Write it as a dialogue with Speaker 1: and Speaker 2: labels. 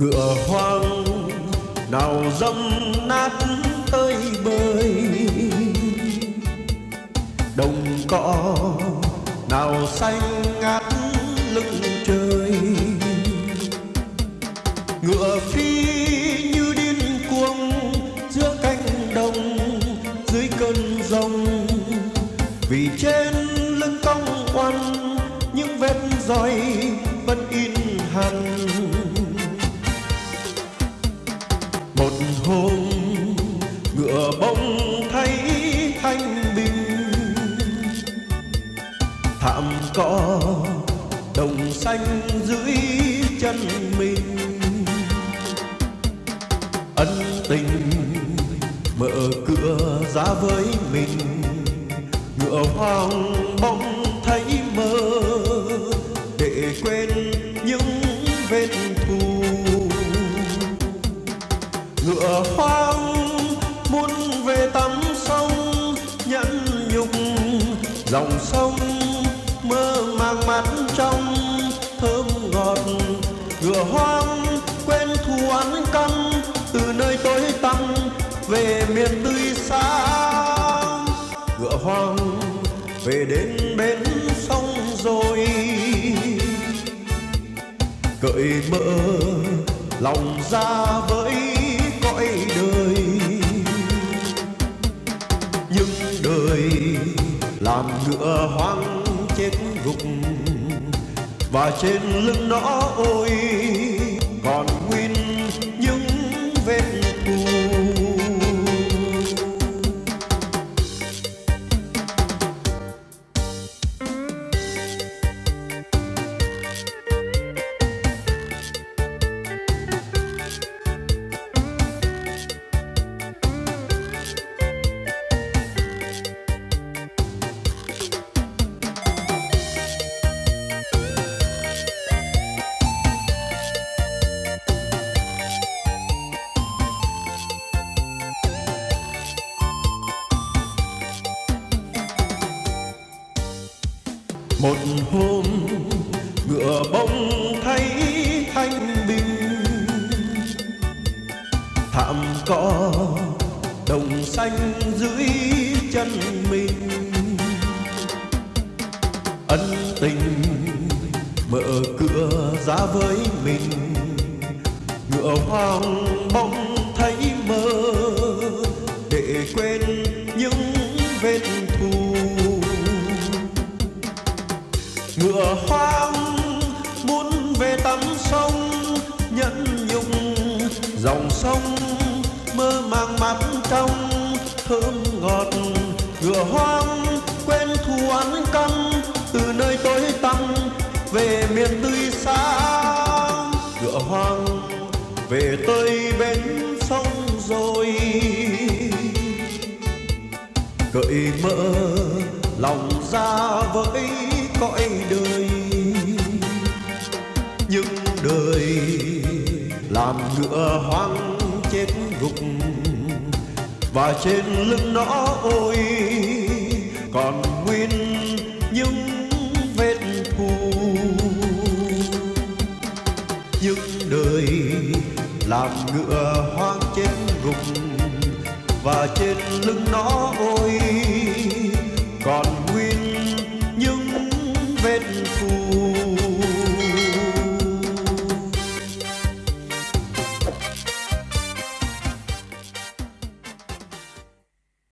Speaker 1: ngựa hoang nào dâm nát tơi bời đồng cỏ nào xanh ngát lưng trời. Ngựa phi như điên cuồng giữa cánh đồng, dưới cơn rông. Vì trên lưng cong oằn những vết roi vẫn in hằn. Hôm ngựa bông thấy thanh bình. Thảm cỏ đồng xanh dưới chân mình. Ân tình mở cửa ra với mình. Ngựa hoang bỗng thấy mơ để quên dòng sông mơ màng mắt trong thơm ngọt. Ngựa hoang quên thù ăn căm từ nơi tối tăm về miền tươi xa. Ngựa hoang về đến bến sông rồi. Cởi mở lòng ra với làm ngựa hoang chết gục và trên lưng nó ôi một hôm ngựa bông thấy thanh bình. Thảm cỏ đồng xanh dưới chân mình. Ân tình mở cửa ra với mình. Ngựa hoang bỗng thấy mơ để quên ngựa hoang muốn về tắm sông, nhẫn nhục dòng sông, mơ màng mắt trong thơm ngọt. Ngựa hoang quên thù ăn căm từ nơi tối tăm về miền tươi xa. Ngựa hoang về tới bên sông rồi, cởi mở lòng ra với cõi đời. Nhưng đời làm ngựa hoang chết gục, và trên lưng nó ôi, còn nguyên những vết thù. Những đời làm ngựa hoang chết gục, và trên lưng nó ôi, còn nguyên